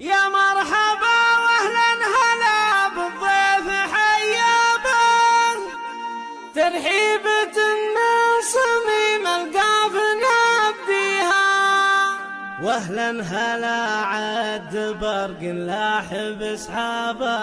يا مرحبا واهلا هلا بالضيف حيابا ترحيبة من صميم القاف نبديها واهلا هلا عد برق لاحب اصحابه.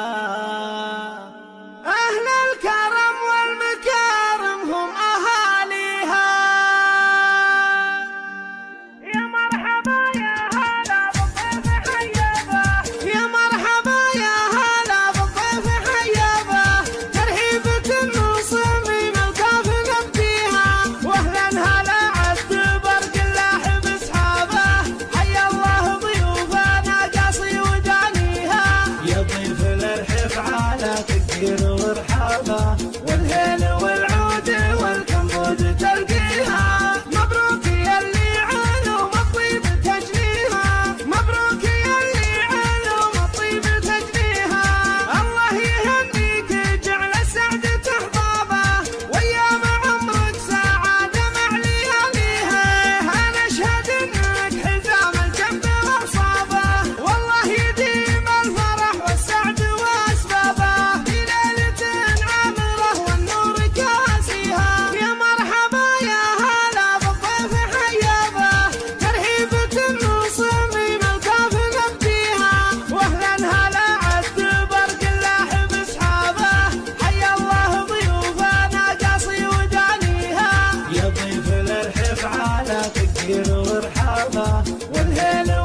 without الصحابة والهيل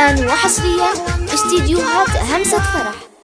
الآن وحصريا استديوهات همسة فرح.